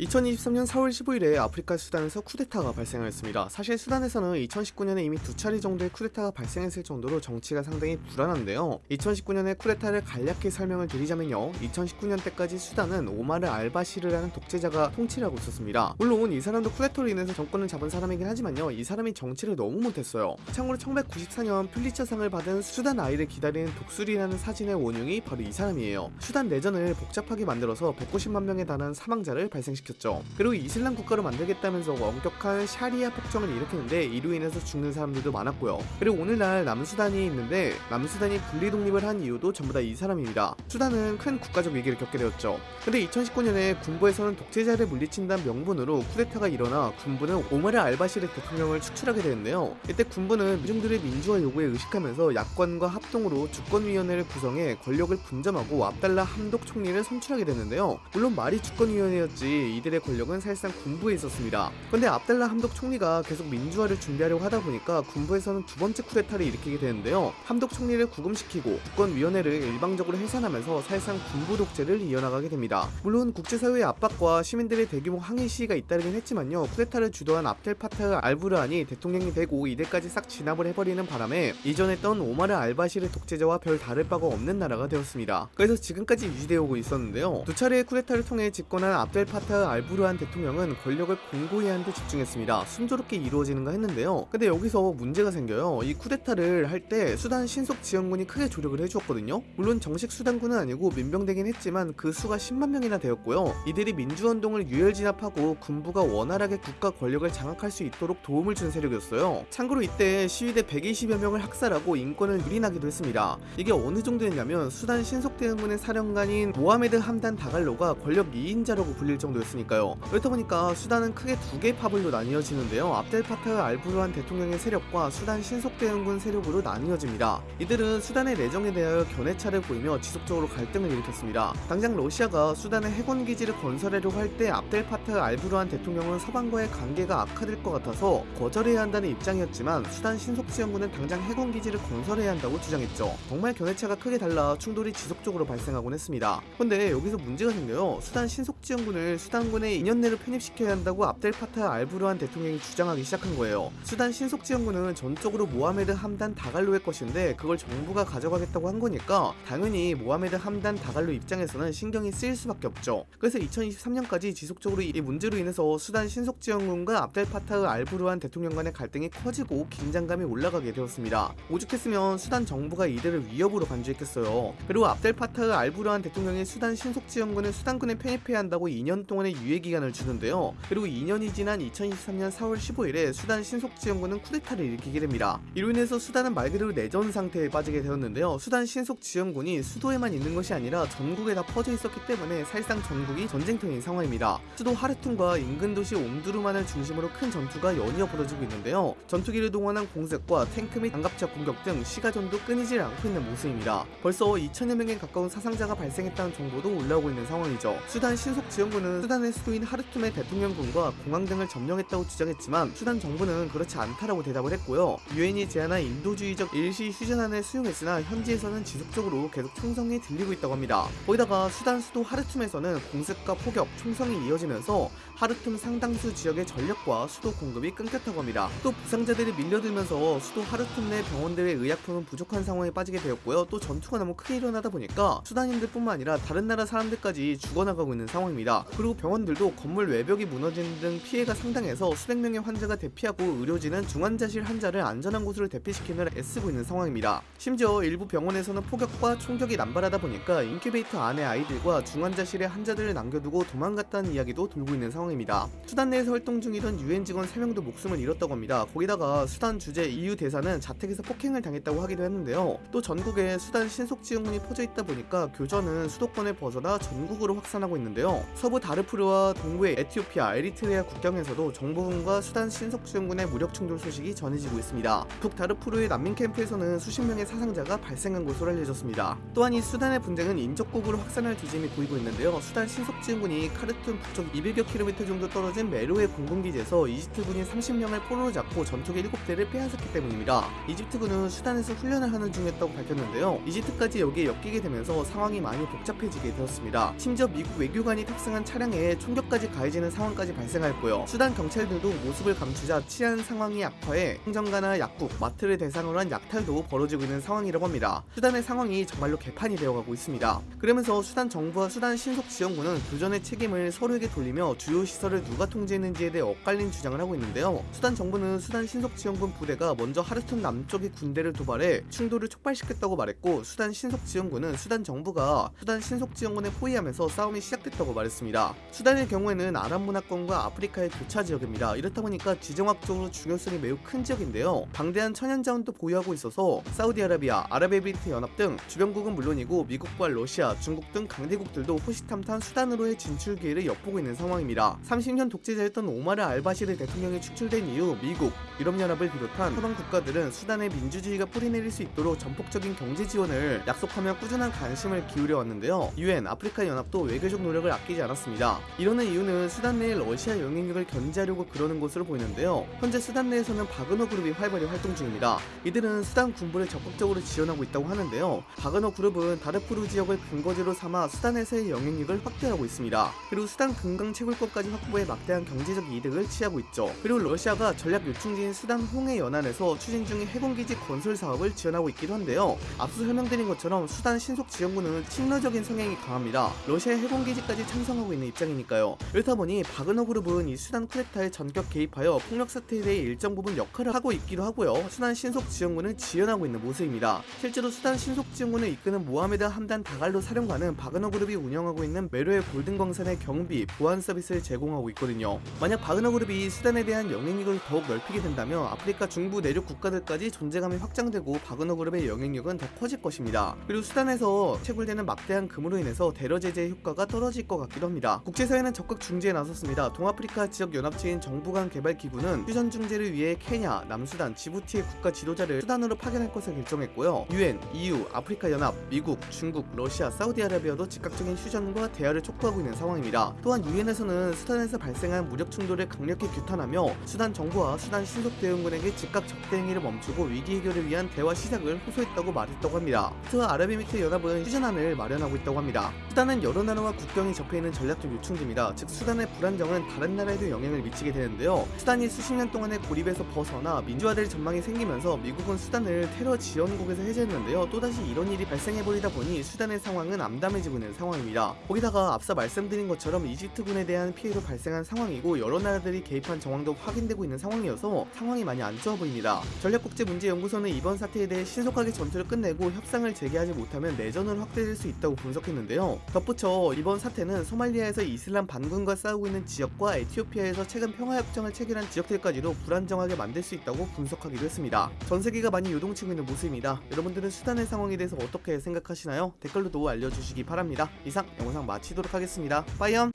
2023년 4월 15일에 아프리카 수단에서 쿠데타가 발생하였습니다. 사실 수단에서는 2019년에 이미 두 차례 정도의 쿠데타가 발생했을 정도로 정치가 상당히 불안한데요. 2019년에 쿠데타를 간략히 설명을 드리자면요. 2019년 때까지 수단은 오마르 알바시르라는 독재자가 통치를 하고 있었습니다. 물론 이 사람도 쿠데타로 인해서 정권을 잡은 사람이긴 하지만요. 이 사람이 정치를 너무 못했어요. 참고로 1994년 퓰리처상을 받은 수단 아이를 기다리는 독수리라는 사진의 원흉이 바로 이 사람이에요. 수단 내전을 복잡하게 만들어서 190만 명에 달하는 사망자를 발생시켰습니다. 시켰죠. 그리고 이슬람 국가로 만들겠다면서 엄격한 샤리아 폭정을 일으켰는데 이로 인해서 죽는 사람들도 많았고요. 그리고 오늘날 남수단이 있는데 남수단이 분리 독립을 한 이유도 전부 다 이 사람입니다. 수단은 큰 국가적 위기를 겪게 되었죠. 근데 2019년에 군부에서는 독재자를 물리친다는 명분으로 쿠데타가 일어나 군부는 오마르 알바시르 대통령을 축출하게 되는데요. 이때 군부는 민중들의 민주화 요구에 의식하면서 야권과 합동으로 주권위원회를 구성해 권력을 분점하고 압달라 함독 총리를 선출하게 되는데요. 물론 말이 주권위원회였지 이들의 권력은 사실상 군부에 있었습니다. 그런데 압달라 함독 총리가 계속 민주화를 준비하려고 하다 보니까 군부에서는 두 번째 쿠데타를 일으키게 되는데요. 함독 총리를 구금시키고 국권위원회를 일방적으로 해산하면서 사실상 군부 독재를 이어나가게 됩니다. 물론 국제사회의 압박과 시민들의 대규모 항의 시위가 잇따르긴 했지만요. 쿠데타를 주도한 압델 파타흐 알부르한이 대통령이 되고 이들까지 싹 진압을 해버리는 바람에 이전했던 오마르 알바시르 독재자와 별 다를 바가 없는 나라가 되었습니다. 그래서 지금까지 유지되어 오고 있었는데요. 두 차례의 쿠데타를 통해 집권한 압델 파타흐 알부르한 대통령은 권력을 공고히 하는 데 집중했습니다. 순조롭게 이루어지는가 했는데요. 근데 여기서 문제가 생겨요. 이 쿠데타를 할 때 수단 신속 지원군이 크게 조력을 해주었거든요. 물론 정식 수단군은 아니고 민병대긴 했지만 그 수가 10만 명이나 되었고요. 이들이 민주운동을 유혈 진압하고 군부가 원활하게 국가 권력을 장악할 수 있도록 도움을 준 세력이었어요. 참고로 이때 시위대 120여 명을 학살하고 인권을 유린하기도 했습니다. 이게 어느 정도였냐면 수단 신속대응군의 사령관인 모하메드 함단 다갈로가 권력 2인자라고 불릴 정도였습니다. 있으니까요. 그렇다 보니까 수단은 크게 두 개의 파벌로 나뉘어지는데요. 압델파타흐 알부르한 대통령의 세력과 수단 신속대응군 세력으로 나뉘어집니다. 이들은 수단의 내정에 대하여 견해차를 보이며 지속적으로 갈등을 일으켰습니다. 당장 러시아가 수단의 해군기지를 건설하려고 할 때 압델파타흐 알부르한 대통령은 서방과의 관계가 악화될 것 같아서 거절해야 한다는 입장이었지만 수단 신속지원군은 당장 해군기지를 건설해야 한다고 주장했죠. 정말 견해차가 크게 달라 충돌이 지속적으로 발생하곤 했습니다. 근데 여기서 문제가 생겨요. 수단 신속지원군을 수단 수단군에 2년 내로 편입시켜야 한다고 압델파타 알부르한 대통령이 주장하기 시작한 거예요. 수단 신속지원군은 전적으로 모하메드 함단 다갈로의 것인데 그걸 정부가 가져가겠다고 한 거니까 당연히 모하메드 함단 다갈로 입장에서는 신경이 쓰일 수밖에 없죠. 그래서 2023년까지 지속적으로 이 문제로 인해서 수단 신속지원군과 압델파타흐 알부르한 대통령 간의 갈등이 커지고 긴장감이 올라가게 되었습니다. 오죽했으면 수단 정부가 이들을 위협으로 간주했겠어요. 그리고 압델파타흐 알부르한 대통령이 수단 신속지원군을 수단군에 편입해야 한다고 2년 동안 2년의 유예기간을 주는데요. 그리고 2년이 지난 2023년 4월 15일에 수단 신속지원군은 쿠데타를 일으키게 됩니다. 이로 인해서 수단은 말 그대로 내전 상태에 빠지게 되었는데요. 수단 신속지원군이 수도에만 있는 것이 아니라 전국에 다 퍼져 있었기 때문에 사실상 전국이 전쟁터인 상황입니다. 수도 하르툰과 인근 도시 옴두루만을 중심으로 큰 전투가 연이어 벌어지고 있는데요. 전투기를 동원한 공습과 탱크 및 장갑차 공격 등 시가전도 끊이질 않고 있는 모습입니다. 벌써 2천여 명에 가까운 사상자가 발생했다는 정보도 올라오고 있는 상황이죠. 수단 신속지원군은 수단 수단의 수도인 하르툼의 대통령군과 공항 등을 점령했다고 주장했지만 수단 정부는 그렇지 않다라고 대답을 했고요. 유엔이 제안한 인도주의적 일시 휴전안을 수용했으나 현지에서는 지속적으로 계속 총성이 들리고 있다고 합니다. 거기다가 수단 수도 하르툼에서는 공습과 폭격, 총성이 이어지면서 하르툼 상당수 지역의 전력과 수도 공급이 끊겼다고 합니다. 또 부상자들이 밀려들면서 수도 하르툼 내 병원들의 의약품은 부족한 상황에 빠지게 되었고요. 또 전투가 너무 크게 일어나다 보니까 수단인들뿐만 아니라 다른 나라 사람들까지 죽어나가고 있는 상황입니다. 그리고 병 원들도 건물 외벽이 무너지는 등 피해가 상당해서 수백 명의 환자가 대피하고 의료진은 중환자실 환자를 안전한 곳으로 대피시키느라 애쓰고 있는 상황입니다. 심지어 일부 병원에서는 폭격과 총격이 남발하다 보니까 인큐베이터 안에 아이들과 중환자실에 환자들을 남겨두고 도망갔다는 이야기도 돌고 있는 상황입니다. 수단 내에서 활동 중이던 유엔 직원 3명도 목숨을 잃었다고 합니다. 거기다가 수단 주재 EU 대사는 자택에서 폭행을 당했다고 하기도 했는데요. 또 전국에 수단 신속지원군이 퍼져 있다 보니까 교전은 수도권을 벗어나 전국으로 확산하고 있는데요. 서부 다르푸 에티오피아와 동부의 에티오피아, 에리트레아 국경에서도 정부군과 수단 신속지원군의 무력 충돌 소식이 전해지고 있습니다. 북다르푸르의 난민 캠프에서는 수십 명의 사상자가 발생한 것으로 알려졌습니다. 또한 이 수단의 분쟁은 인접국으로 확산할 뒤짐이 보이고 있는데요. 수단 신속지원군이 카르툰 북쪽 200여 킬로미터 정도 떨어진 메로의 공군기지에서 이집트군이 30명을 포로로 잡고 전투기 7대를 빼앗았기 때문입니다. 이집트군은 수단에서 훈련을 하는 중이었다고 밝혔는데요. 이집트까지 여기에 엮이게 되면서 상황이 많이 복잡해지게 되었습니다. 심지어 미국 외교관이 탑승한 차량에 상황에 총격까지 가해지는 상황까지 발생하였고요. 수단 경찰 들도 모습을 감추자 치안 상황이 악화해 행정가나 약국, 마트를 대상으로 한 약탈도 벌어지고 있는 상황이라고 합니다. 수단의 상황이 정말로 개판이 되어가고 있습니다. 그러면서 수단 정부와 수단 신속지원군은 교전의 책임을 서로에게 돌리며 주요 시설을 누가 통제했는지에 대해 엇갈린 주장을 하고 있는데요. 수단 정부는 수단 신속지원군 부대가 먼저 하르툰 남쪽의 군대를 도발해 충돌을 촉발시켰다고 말했고 수단 신속지원군은 수단 정부가 수단 신속지원군에 포위하면서 싸움이 시작됐다고 말했습니다. 수단의 경우에는 아랍 문화권과 아프리카의 교차 지역입니다. 이렇다 보니까 지정학적으로 중요성이 매우 큰 지역인데요. 방대한 천연 자원도 보유하고 있어서 사우디아라비아, 아랍에미리트 연합 등 주변국은 물론이고 미국과 러시아, 중국 등 강대국들도 호시탐탐 수단으로의 진출 기회를 엿보고 있는 상황입니다. 30년 독재자였던 오마르 알바시르 대통령이 축출된 이후 미국, 유럽연합을 비롯한 서방 국가들은 수단의 민주주의가 뿌리내릴 수 있도록 전폭적인 경제 지원을 약속하며 꾸준한 관심을 기울여 왔는데요. 유엔, 아프리카 연합도 외교적 노력을 아끼지 않았습니다. 이러는 이유는 수단 내의 러시아 영향력을 견제하려고 그러는 것으로 보이는데요. 현재 수단 내에서는 바그너 그룹이 활발히 활동 중입니다. 이들은 수단 군부를 적극적으로 지원하고 있다고 하는데요. 바그너 그룹은 다르푸르 지역을 근거지로 삼아 수단에서의 영향력을 확대하고 있습니다. 그리고 수단 금강 채굴권까지 확보해 막대한 경제적 이득을 취하고 있죠. 그리고 러시아가 전략 요충지인 수단 홍해 연안에서 추진 중인 해군기지 건설 사업을 지원하고 있기도 한데요. 앞서 설명드린 것처럼 수단 신속 지원군은 친러적인 성향이 강합니다. 러시아의 해군기지까지 찬성하고 있는 입장 이니까요. 그렇다 보니 바그너 그룹은 이 수단 쿠데타에 전격 개입하여 폭력 사태에 대해 일정 부분 역할을 하고 있기도 하고요. 수단 신속 지원군을 지원하고 있는 모습입니다. 실제로 수단 신속 지원군을 이끄는 모하메드 함단 다갈로 사령관은 바그너 그룹이 운영하고 있는 메로의 골든 광산의 경비, 보안 서비스를 제공하고 있거든요. 만약 바그너 그룹이 수단에 대한 영향력을 더욱 넓히게 된다면 아프리카 중부 내륙 국가들까지 존재감이 확장되고 바그너 그룹의 영향력은 더 커질 것입니다. 그리고 수단에서 채굴되는 막대한 금으로 인해서 대러 제재의 효과가 떨어질 것 같기도 합니다. 국제 사회는 적극 중재에 나섰습니다. 동아프리카 지역 연합체인 정부 간 개발 기구는 휴전 중재를 위해 케냐, 남수단, 지부티의 국가 지도자를 수단으로 파견할 것을 결정했고요. 유엔, EU, 아프리카 연합, 미국, 중국, 러시아, 사우디아라비아도 즉각적인 휴전과 대화를 촉구하고 있는 상황입니다. 또한 유엔에서는 수단에서 발생한 무력 충돌을 강력히 규탄하며 수단 정부와 수단 신속 대응군에게 즉각 적대 행위를 멈추고 위기 해결을 위한 대화 시작을 호소했다고 말했다고 합니다. 트 아랍에미리트 연합은 휴전안을 마련하고 있다고 합니다. 수단은 여러 나라와 국경이 접해 있는 전략적 요충 지입니다. 즉 수단의 불안정은 다른 나라에도 영향을 미치게 되는데요. 수단이 수십 년 동안의 고립에서 벗어나 민주화될 전망이 생기면서 미국은 수단을 테러 지원국에서 해제했는데요. 또다시 이런 일이 발생해버리다 보니 수단의 상황은 암담해지고 있는 상황입니다. 거기다가 앞서 말씀드린 것처럼 이집트군에 대한 피해도 발생한 상황이고 여러 나라들이 개입한 정황도 확인되고 있는 상황이어서 상황이 많이 안 좋아 보입니다. 전략국제문제연구소는 이번 사태에 대해 신속하게 전투를 끝내고 협상을 재개하지 못하면 내전을 확대될 수 있다고 분석했는데요. 덧붙여 이번 사태는 소말리아에서 이슬람 반군과 싸우고 있는 지역과 에티오피아에서 최근 평화협정을 체결한 지역들까지도 불안정하게 만들 수 있다고 분석하기도 했습니다. 전 세계가 많이 요동치고 있는 모습입니다. 여러분들은 수단의 상황에 대해서 어떻게 생각하시나요? 댓글로도 알려주시기 바랍니다. 이상 영상 마치도록 하겠습니다. 빠이염!